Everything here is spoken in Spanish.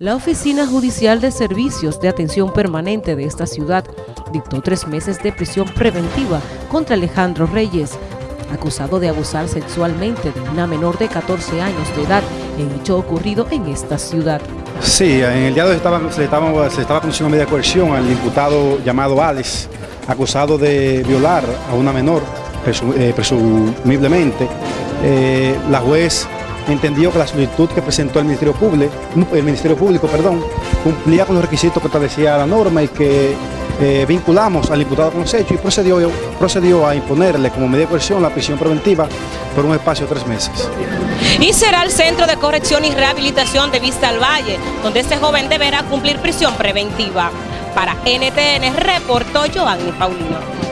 La Oficina Judicial de Servicios de Atención Permanente de esta ciudad dictó tres meses de prisión preventiva contra Alejandro Reyes, acusado de abusar sexualmente de una menor de 14 años de edad en hecho ocurrido en esta ciudad. Sí, en el día de hoy se, estaba, se estaba conduciendo media coerción al imputado llamado Alex, acusado de violar a una menor, eh, presumiblemente. Eh, la juez entendió que la solicitud que presentó el Ministerio Público, el Ministerio Público perdón, cumplía con los requisitos que establecía la norma y que eh, vinculamos al imputado con los hechos y procedió, procedió a imponerle como medida de coerción la prisión preventiva por un espacio de tres meses. Y será el Centro de Corrección y Rehabilitación de Vista al Valle, donde este joven deberá cumplir prisión preventiva. Para NTN reportó Giovanni Paulino.